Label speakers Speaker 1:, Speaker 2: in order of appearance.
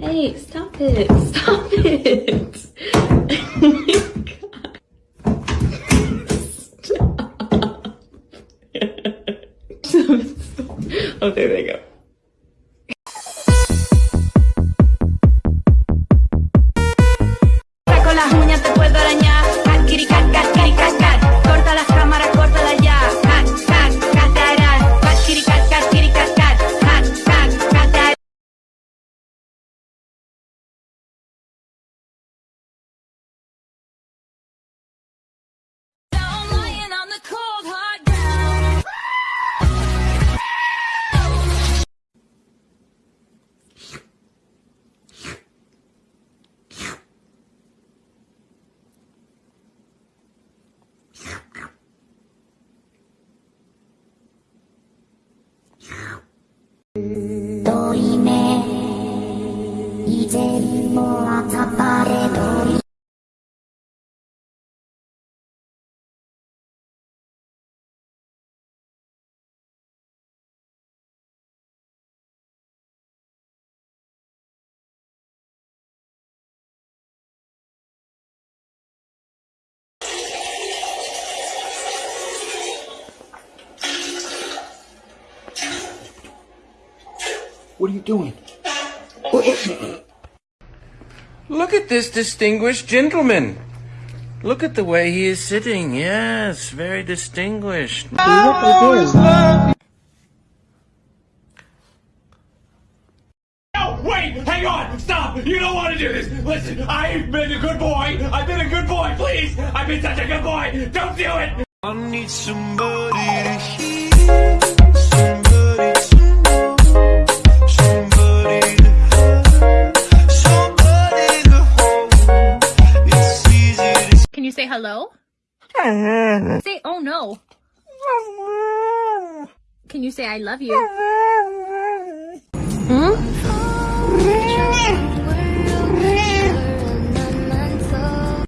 Speaker 1: Hey, stop it. Stop it. Oh Stop. oh, there they go.
Speaker 2: 이제 모아 타파레 너희
Speaker 3: What are you doing?
Speaker 4: Look at this distinguished gentleman. Look at the way he is sitting. Yes, very distinguished.
Speaker 5: No, wait, hang on, stop! You don't want to do this. Listen, I've been a good boy. I've been a good boy. Please, I've been such a good boy. Don't do it.
Speaker 6: I need somebody
Speaker 7: hello? say oh no. Can you say I love you?